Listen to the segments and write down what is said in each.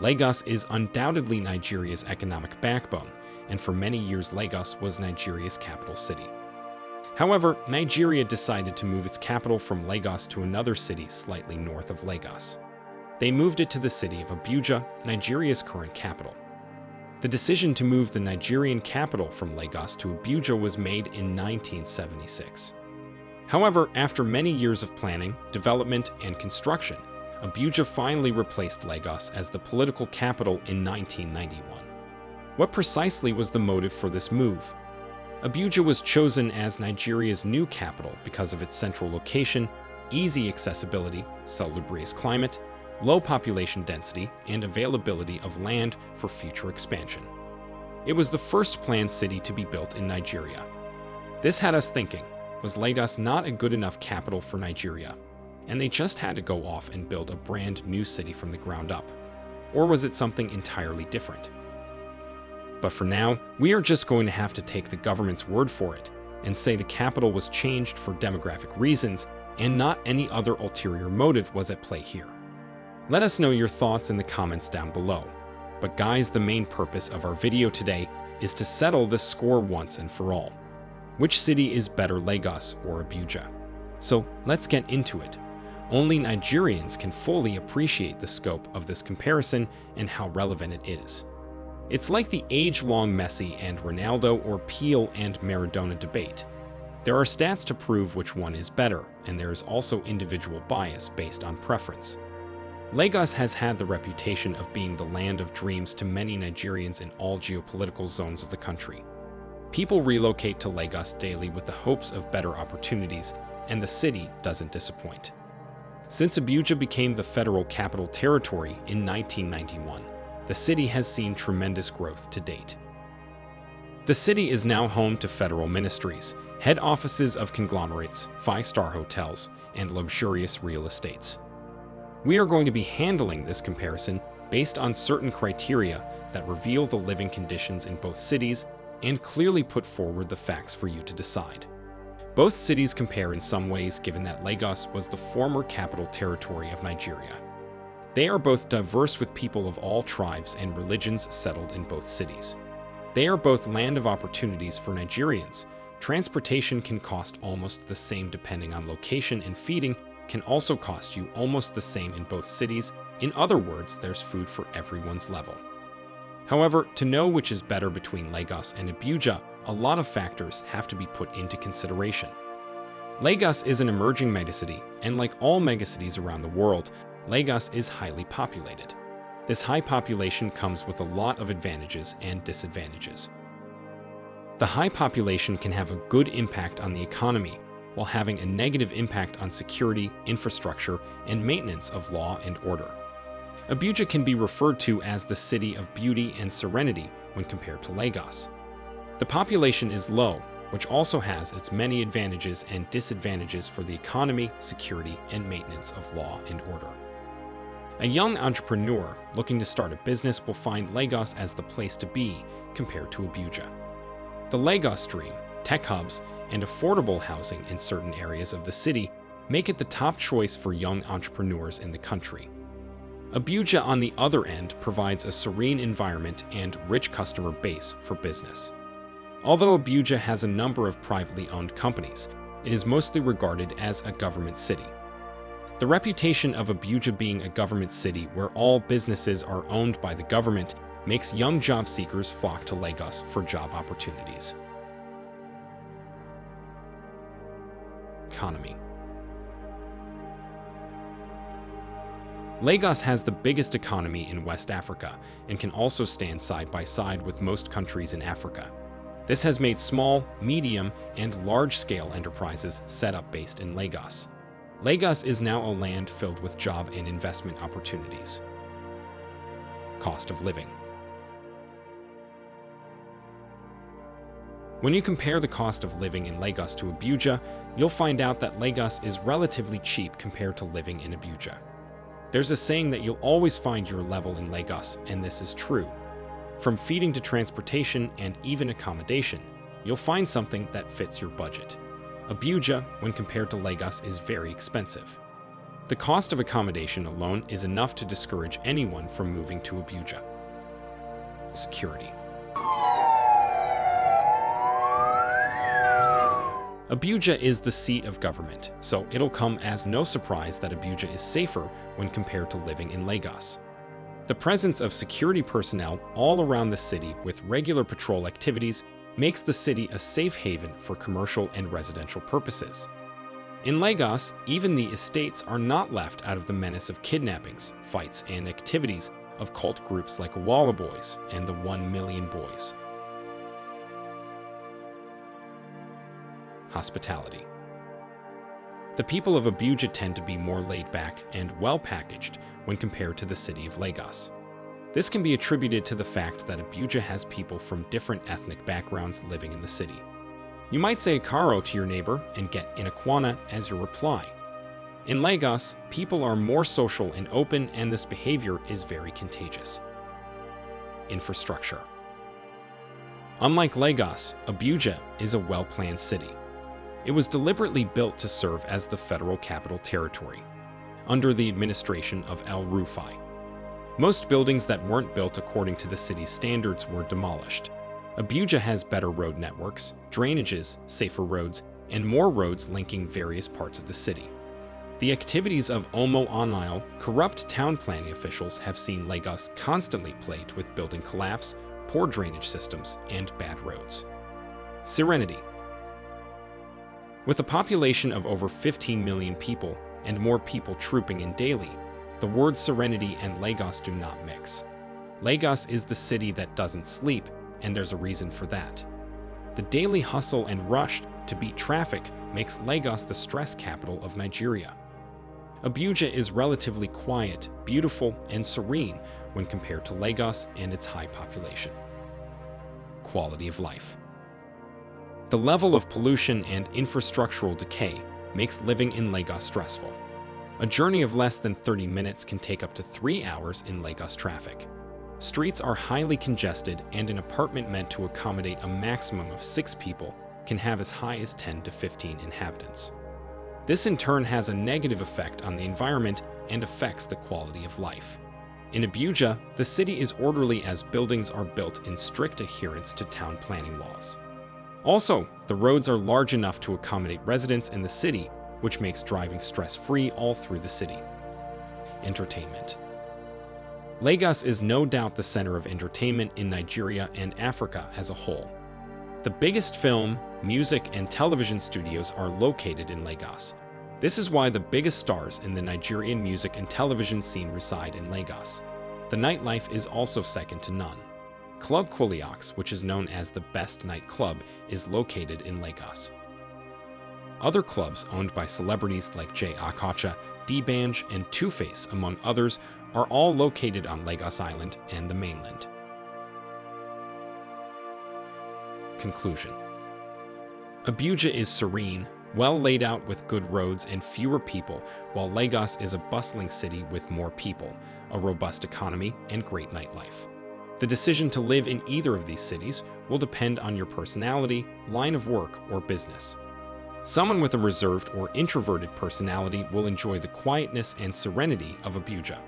Lagos is undoubtedly Nigeria's economic backbone, and for many years Lagos was Nigeria's capital city. However, Nigeria decided to move its capital from Lagos to another city slightly north of Lagos. They moved it to the city of Abuja, Nigeria's current capital. The decision to move the Nigerian capital from Lagos to Abuja was made in 1976. However, after many years of planning, development, and construction, Abuja finally replaced Lagos as the political capital in 1991. What precisely was the motive for this move? Abuja was chosen as Nigeria's new capital because of its central location, easy accessibility, salubrious climate, low population density, and availability of land for future expansion. It was the first planned city to be built in Nigeria. This had us thinking, was Lagos not a good enough capital for Nigeria, and they just had to go off and build a brand new city from the ground up? Or was it something entirely different? But for now, we are just going to have to take the government's word for it and say the capital was changed for demographic reasons and not any other ulterior motive was at play here. Let us know your thoughts in the comments down below. But guys, the main purpose of our video today is to settle this score once and for all. Which city is better, Lagos or Abuja? So let's get into it. Only Nigerians can fully appreciate the scope of this comparison and how relevant it is. It's like the age-long Messi and Ronaldo or Pelé and Maradona debate. There are stats to prove which one is better, and there is also individual bias based on preference. Lagos has had the reputation of being the land of dreams to many Nigerians in all geopolitical zones of the country. People relocate to Lagos daily with the hopes of better opportunities, and the city doesn't disappoint. Since Abuja became the federal capital territory in 1991, the city has seen tremendous growth to date. The city is now home to federal ministries, head offices of conglomerates, five-star hotels, and luxurious real estates. We are going to be handling this comparison based on certain criteria that reveal the living conditions in both cities and clearly put forward the facts for you to decide. Both cities compare in some ways given that Lagos was the former capital territory of Nigeria. They are both diverse with people of all tribes and religions settled in both cities. They are both land of opportunities for Nigerians. Transportation can cost almost the same depending on location and feeding can also cost you almost the same in both cities. In other words, there's food for everyone's level. However, to know which is better between Lagos and Abuja, a lot of factors have to be put into consideration. Lagos is an emerging megacity, and like all megacities around the world, Lagos is highly populated. This high population comes with a lot of advantages and disadvantages. The high population can have a good impact on the economy while having a negative impact on security, infrastructure, and maintenance of law and order. Abuja can be referred to as the city of beauty and serenity when compared to Lagos. The population is low, which also has its many advantages and disadvantages for the economy, security, and maintenance of law and order. A young entrepreneur looking to start a business will find Lagos as the place to be compared to Abuja. The Lagos Dream, tech hubs, and affordable housing in certain areas of the city make it the top choice for young entrepreneurs in the country. Abuja, on the other end, provides a serene environment and rich customer base for business. Although Abuja has a number of privately owned companies, it is mostly regarded as a government city. The reputation of Abuja being a government city where all businesses are owned by the government makes young job seekers flock to Lagos for job opportunities. Economy Lagos has the biggest economy in West Africa and can also stand side by side with most countries in Africa. This has made small, medium, and large-scale enterprises set up based in Lagos. Lagos is now a land filled with job and investment opportunities. Cost of living. When you compare the cost of living in Lagos to Abuja, you'll find out that Lagos is relatively cheap compared to living in Abuja. There's a saying that you'll always find your level in Lagos, and this is true. From feeding to transportation and even accommodation, you'll find something that fits your budget. Abuja, when compared to Lagos, is very expensive. The cost of accommodation alone is enough to discourage anyone from moving to Abuja. Security. Abuja is the seat of government, so it'll come as no surprise that Abuja is safer when compared to living in Lagos. The presence of security personnel all around the city with regular patrol activities makes the city a safe haven for commercial and residential purposes. In Lagos, even the estates are not left out of the menace of kidnappings, fights, and activities of cult groups like Walla Boys and the One Million Boys. hospitality. The people of Abuja tend to be more laid back and well packaged when compared to the city of Lagos. This can be attributed to the fact that Abuja has people from different ethnic backgrounds living in the city. You might say Karo to your neighbor and get Inakwana as your reply. In Lagos, people are more social and open and this behavior is very contagious. Infrastructure Unlike Lagos, Abuja is a well-planned city. It was deliberately built to serve as the federal capital territory, under the administration of El Rufai. Most buildings that weren't built according to the city's standards were demolished. Abuja has better road networks, drainages, safer roads, and more roads linking various parts of the city. The activities of Omo Onile, corrupt town planning officials have seen Lagos constantly plagued with building collapse, poor drainage systems, and bad roads. Serenity with a population of over 15 million people and more people trooping in daily, the words Serenity and Lagos do not mix. Lagos is the city that doesn't sleep, and there's a reason for that. The daily hustle and rush to beat traffic makes Lagos the stress capital of Nigeria. Abuja is relatively quiet, beautiful, and serene when compared to Lagos and its high population. Quality of life. The level of pollution and infrastructural decay makes living in Lagos stressful. A journey of less than 30 minutes can take up to three hours in Lagos traffic. Streets are highly congested and an apartment meant to accommodate a maximum of six people can have as high as 10 to 15 inhabitants. This in turn has a negative effect on the environment and affects the quality of life. In Abuja, the city is orderly as buildings are built in strict adherence to town planning laws. Also, the roads are large enough to accommodate residents in the city, which makes driving stress-free all through the city. Entertainment Lagos is no doubt the center of entertainment in Nigeria and Africa as a whole. The biggest film, music, and television studios are located in Lagos. This is why the biggest stars in the Nigerian music and television scene reside in Lagos. The nightlife is also second to none. Club Quilox, which is known as the best nightclub, is located in Lagos. Other clubs owned by celebrities like Jay Okocha, D'banj, and Two-Face, among others, are all located on Lagos Island and the mainland. Conclusion Abuja is serene, well laid out with good roads and fewer people, while Lagos is a bustling city with more people, a robust economy, and great nightlife. The decision to live in either of these cities will depend on your personality, line of work, or business. Someone with a reserved or introverted personality will enjoy the quietness and serenity of Abuja.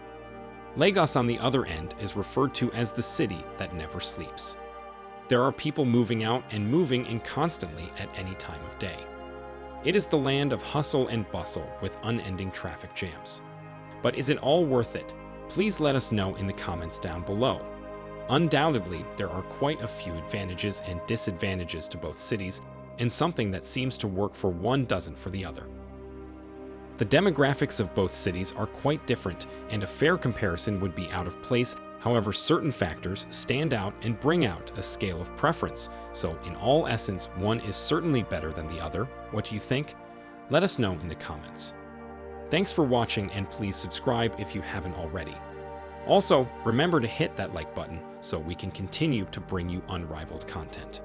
Lagos, on the other end, is referred to as the city that never sleeps. There are people moving out and moving in constantly at any time of day. It is the land of hustle and bustle with unending traffic jams. But is it all worth it? Please let us know in the comments down below. Undoubtedly, there are quite a few advantages and disadvantages to both cities, and something that seems to work for one doesn't for the other. The demographics of both cities are quite different, and a fair comparison would be out of place, however certain factors stand out and bring out a scale of preference, so in all essence, one is certainly better than the other. What do you think? Let us know in the comments. Thanks for watching and please subscribe if you haven't already. Also, remember to hit that like button so we can continue to bring you unrivaled content.